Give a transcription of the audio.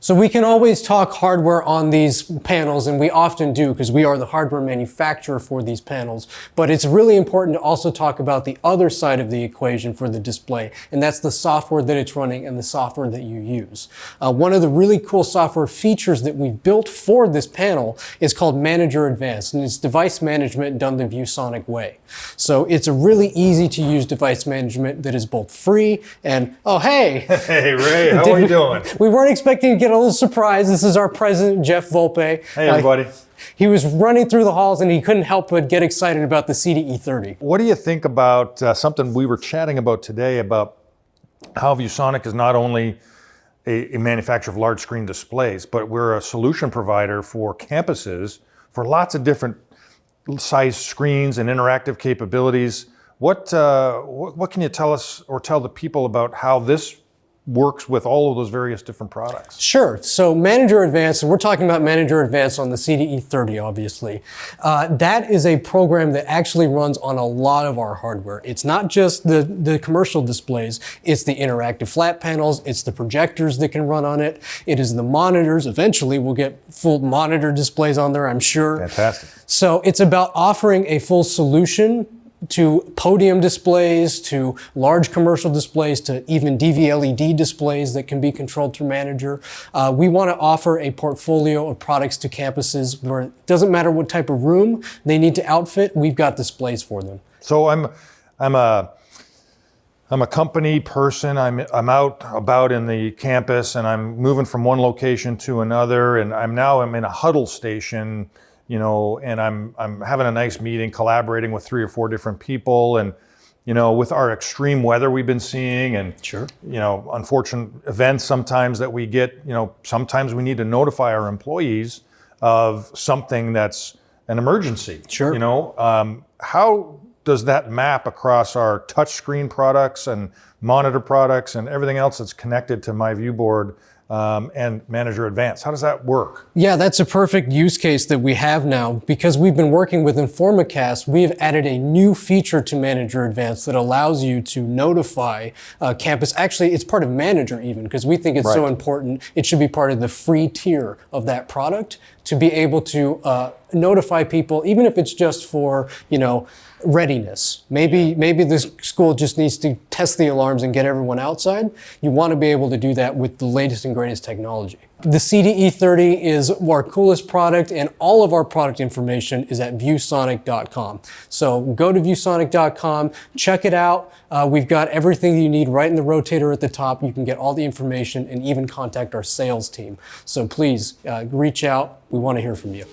So we can always talk hardware on these panels, and we often do because we are the hardware manufacturer for these panels. But it's really important to also talk about the other side of the equation for the display, and that's the software that it's running and the software that you use. Uh, one of the really cool software features that we've built for this panel is called Manager Advanced, and it's device management done the ViewSonic way. So it's a really easy to use device management that is both free and, oh, hey. Hey, Ray, how are you doing? We weren't expecting to get a little surprise. This is our president, Jeff Volpe. Hey, everybody. Uh, he was running through the halls and he couldn't help but get excited about the CDE 30. What do you think about uh, something we were chatting about today about how ViewSonic is not only a, a manufacturer of large screen displays, but we're a solution provider for campuses for lots of different size screens and interactive capabilities. What, uh, what, what can you tell us or tell the people about how this works with all of those various different products? Sure. So Manager Advanced, and we're talking about Manager Advanced on the CDE 30, obviously. Uh, that is a program that actually runs on a lot of our hardware. It's not just the, the commercial displays, it's the interactive flat panels, it's the projectors that can run on it, it is the monitors. Eventually, we'll get full monitor displays on there, I'm sure. Fantastic. So it's about offering a full solution to podium displays, to large commercial displays, to even DV LED displays that can be controlled through Manager. Uh, we want to offer a portfolio of products to campuses where it doesn't matter what type of room they need to outfit, we've got displays for them. So I'm, I'm a, I'm a company person. I'm, I'm out about in the campus and I'm moving from one location to another. And I'm now I'm in a huddle station you know, and I'm, I'm having a nice meeting, collaborating with three or four different people. And, you know, with our extreme weather we've been seeing and, sure. you know, unfortunate events sometimes that we get, you know, sometimes we need to notify our employees of something that's an emergency. Sure. You know, um, how does that map across our touchscreen products and monitor products and everything else that's connected to my ViewBoard um, and Manager Advanced. How does that work? Yeah, that's a perfect use case that we have now. Because we've been working with Informacast, we have added a new feature to Manager Advanced that allows you to notify uh, campus. Actually, it's part of Manager even, because we think it's right. so important. It should be part of the free tier of that product to be able to uh, notify people, even if it's just for, you know, readiness. Maybe, maybe this school just needs to test the alarms and get everyone outside. You want to be able to do that with the latest and greatest technology. The CDE30 is our coolest product and all of our product information is at viewsonic.com. So go to viewsonic.com, check it out. Uh, we've got everything you need right in the rotator at the top. You can get all the information and even contact our sales team. So please uh, reach out. We want to hear from you.